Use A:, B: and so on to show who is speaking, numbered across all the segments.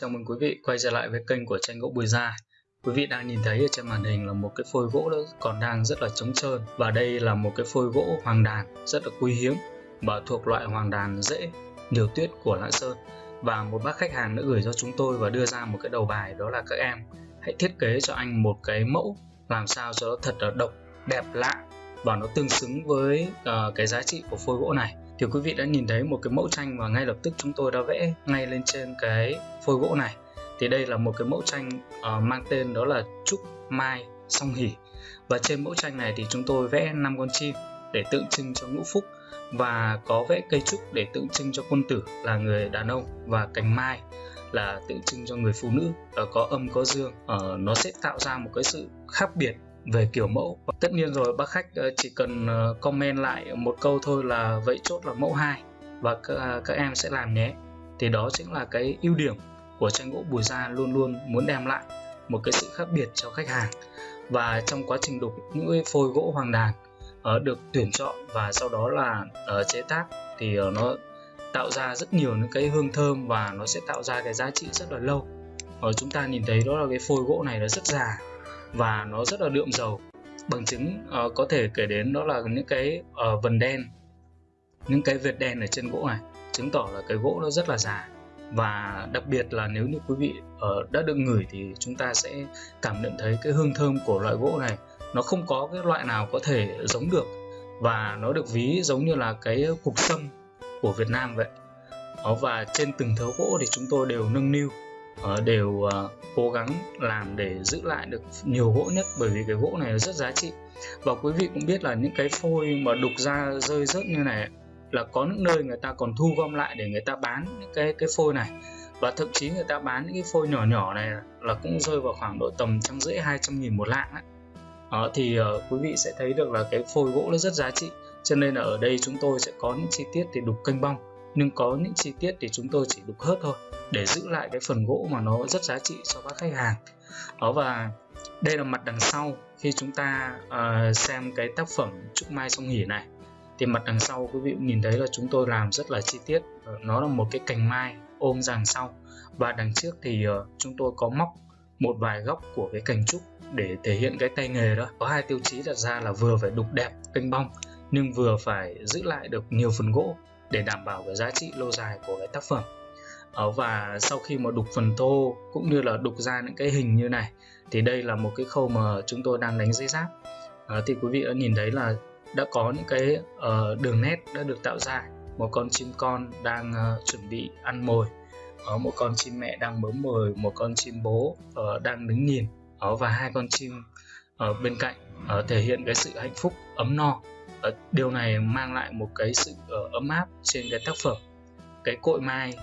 A: chào mừng quý vị quay trở lại với kênh của tranh gỗ Bùi Gia. Quý vị đang nhìn thấy ở trên màn hình là một cái phôi gỗ đó còn đang rất là trống trơn và đây là một cái phôi gỗ hoàng đàn rất là quý hiếm và thuộc loại hoàng đàn dễ nhiều tuyết của Lạng Sơn. Và một bác khách hàng đã gửi cho chúng tôi và đưa ra một cái đầu bài đó là các em hãy thiết kế cho anh một cái mẫu làm sao cho nó thật là độc, đẹp lạ và nó tương xứng với uh, cái giá trị của phôi gỗ này thì quý vị đã nhìn thấy một cái mẫu tranh và ngay lập tức chúng tôi đã vẽ ngay lên trên cái phôi gỗ này. Thì đây là một cái mẫu tranh uh, mang tên đó là trúc mai song hỷ. Và trên mẫu tranh này thì chúng tôi vẽ năm con chim để tượng trưng cho ngũ phúc và có vẽ cây trúc để tượng trưng cho quân tử là người đàn ông và cành mai là tượng trưng cho người phụ nữ. Có âm có dương uh, nó sẽ tạo ra một cái sự khác biệt về kiểu mẫu. Tất nhiên rồi, bác khách ờ, chỉ cần ờ, comment lại một câu thôi là vậy chốt là mẫu 2 và các à, các em sẽ làm nhé. Thì đó chính là cái ưu điểm của tranh gỗ Bùi Gia luôn luôn muốn đem lại một cái sự khác biệt cho khách hàng. Và trong quá trình đục những cái phôi gỗ hoàng đàn ờ, được tuyển chọn và sau đó là chế tác thì nó tạo ra rất nhiều những cái hương thơm và nó sẽ tạo ra cái giá trị rất là lâu. Ở chúng ta nhìn thấy đó là cái phôi gỗ này nó rất già và nó rất là đượm dầu. Bằng chứng uh, có thể kể đến đó là những cái uh, vần đen những cái vệt đen ở trên gỗ này chứng tỏ là cái gỗ nó rất là già. Và đặc biệt là nếu như quý vị uh, đã được ngửi thì chúng ta sẽ cảm nhận thấy cái hương thơm của loại gỗ này. Nó không có cái loại nào có thể giống được và nó được ví giống như là cái cục sâm của Việt Nam vậy. Đó, và trên từng thớ gỗ thì chúng tôi đều nâng niu. Ờ, đều ờ, cố gắng làm để giữ lại được nhiều gỗ nhất bởi vì cái gỗ này rất giá trị. Và quý vị cũng biết là những cái phôi mà đục ra rơi rớt như này là có những nơi người ta còn thu gom lại để người ta bán những cái cái phôi này. Và thậm chí người ta bán những cái phôi nhỏ nhỏ này là cũng rơi vào khoảng độ tầm trăm rưỡi hai trăm nghìn một lạng ấy. Đó, ờ, thì uh, quý vị sẽ thấy được là cái phôi gỗ nó rất giá trị. Cho nên là ở đây chúng tôi sẽ có những chi tiết thì đục kênh bong nhưng có những chi tiết thì chúng tôi chỉ đục hớt thôi để giữ lại cái phần gỗ mà nó rất giá trị cho các khách hàng. Đó và đây là mặt đằng sau khi chúng ta uh, xem cái tác phẩm trúc mai sông hỉ này. Thì mặt đằng sau quý vị cũng nhìn thấy là chúng tôi làm rất là chi tiết. Ờ, nó là một cái cành mai ôm đằng sau. Và đằng trước thì uh, chúng tôi có móc một vài góc của cái cành trúc để thể hiện cái tay nghề đó. Có hai tiêu chí đặt ra là vừa phải đục đẹp kênh bong nhưng vừa phải giữ lại được nhiều phần gỗ để đảm bảo cái giá trị lâu dài của cái tác phẩm. Ờ, và sau khi mà đục phần thô cũng như là đục ra những cái hình như này thì đây là một cái khâu mà chúng tôi đang đánh dây giáp. À, thì quý vị đã nhìn thấy là đã có những cái uh, đường nét đã được tạo ra. Một con chim con đang uh, chuẩn bị ăn mồi. Uh, một con chim mẹ đang bấm mồi một con chim bố uh, đang đứng nhìn. Uh, và hai con chim ở uh, bên cạnh uh, thể hiện cái sự hạnh phúc ấm no. Uh, điều này mang lại một cái sự uh, ấm áp trên cái tác phẩm. Cái cội mai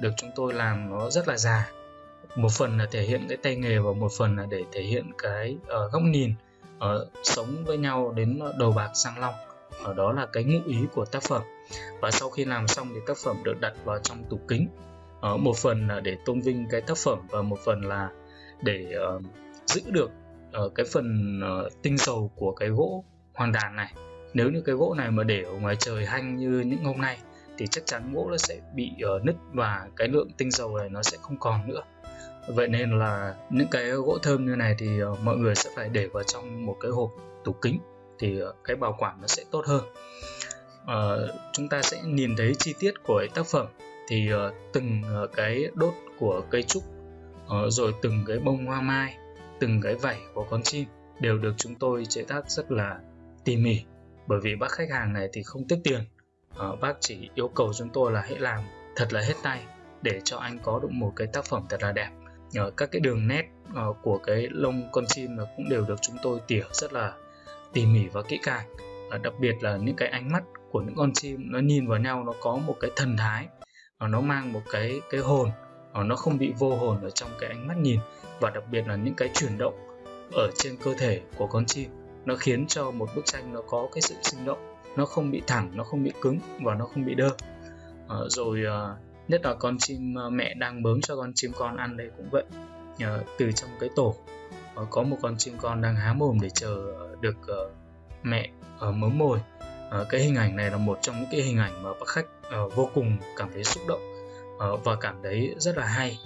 A: được chúng tôi làm nó rất là già. Một phần là thể hiện cái tay nghề và một phần là để thể hiện cái uh, góc nhìn uh, sống với nhau đến đầu bạc sang long. Ở đó là cái ngụ ý của tác phẩm. Và sau khi làm xong thì tác phẩm được đặt vào trong tủ kính. Uh, một phần là để tôn vinh cái tác phẩm và một phần là để uh, giữ được uh, cái phần uh, tinh dầu của cái gỗ hoàng đàn này. Nếu như cái gỗ này mà để ở ngoài trời hanh như những hôm nay thì chắc chắn gỗ nó sẽ bị uh, nứt và cái lượng tinh dầu này nó sẽ không còn nữa. Vậy nên là những cái gỗ thơm như này thì uh, mọi người sẽ phải để vào trong một cái hộp tủ kính thì uh, cái bảo quản nó sẽ tốt hơn. Uh, chúng ta sẽ nhìn thấy chi tiết của tác phẩm thì uh, từng uh, cái đốt của cây trúc uh, rồi từng cái bông hoa mai từng cái vảy của con chim đều được chúng tôi chế tác rất là tỉ mỉ bởi vì bác khách hàng này thì không tiếc tiền uh, bác chỉ yêu cầu chúng tôi là hãy làm thật là hết tay để cho anh có được một cái tác phẩm thật là đẹp. Uh, các cái đường nét uh, của cái lông con chim là cũng đều được chúng tôi tỉa rất là tỉ mỉ và kỹ càng. Uh, đặc biệt là những cái ánh mắt của những con chim nó nhìn vào nhau nó có một cái thần thái uh, nó mang một cái cái hồn uh, nó không bị vô hồn ở trong cái ánh mắt nhìn. Và đặc biệt là những cái chuyển động ở trên cơ thể của con chim nó khiến cho một bức tranh nó có cái sự sinh động nó không bị thẳng nó không bị cứng và nó không bị đơ. À, rồi à, nhất là con chim ờ, mẹ đang bớm cho con chim con ăn đây cũng vậy. À, từ trong cái tổ à, có một con chim con đang há mồm để chờ được à, mẹ à, mớm mồi. À, cái hình ảnh này là một trong những cái hình ảnh mà bác khách à, vô cùng cảm thấy xúc động à, và cảm thấy rất là hay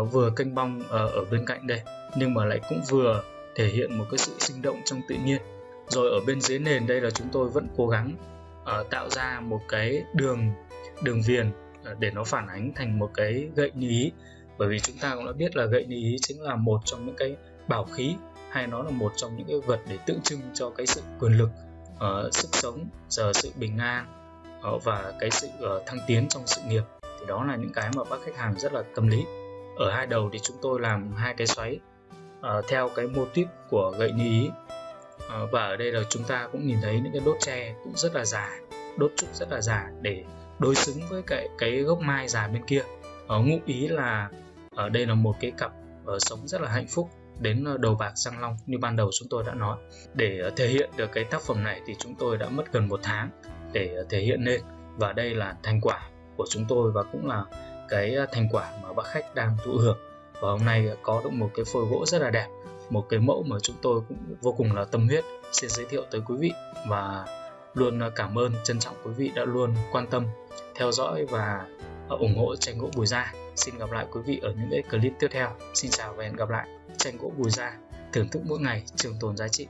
A: uh, vừa canh bong uh, ở bên cạnh đây nhưng mà lại cũng vừa thể hiện một cái sự sinh động trong tự nhiên rồi ở bên dưới nền đây là chúng tôi vẫn cố gắng uh, tạo ra một cái đường đường viền uh, để nó phản ánh thành một cái gậy như ý bởi vì chúng ta cũng đã biết là gậy như ý chính là một trong những cái bảo khí hay nó là một trong những cái vật để tượng trưng cho cái sự quyền lực uh, sức sống giờ sự bình an uh, và cái sự uh, thăng tiến trong sự nghiệp. Thì đó là những cái mà bác khách hàng rất là tâm lý. Ở hai đầu thì chúng tôi làm hai cái xoáy uh, theo cái mô típ của gậy như ý Ờ, và ở đây là chúng ta cũng nhìn thấy những cái đốt tre cũng rất là già, đốt trúc rất là già để đối xứng với cái cái gốc mai già bên kia. Ở ngụ ý là ở đây là một cái cặp sống rất là hạnh phúc đến đầu bạc răng long như ban đầu chúng tôi đã nói. Để thể hiện được cái tác phẩm này thì chúng tôi đã mất gần một tháng để thể hiện lên. Và đây là thành quả của chúng tôi và cũng là cái thành quả mà bác khách đang thụ hưởng và hôm nay có được một cái phôi gỗ rất là đẹp, một cái mẫu mà chúng tôi cũng vô cùng là tâm huyết xin giới thiệu tới quý vị. Và luôn cảm ơn, trân trọng quý vị đã luôn quan tâm, theo dõi và ủng hộ tranh gỗ bùi gia. Xin gặp lại quý vị ở những cái clip tiếp theo. Xin chào và hẹn gặp lại. Tranh gỗ bùi gia thưởng thức mỗi ngày trường tồn giá trị.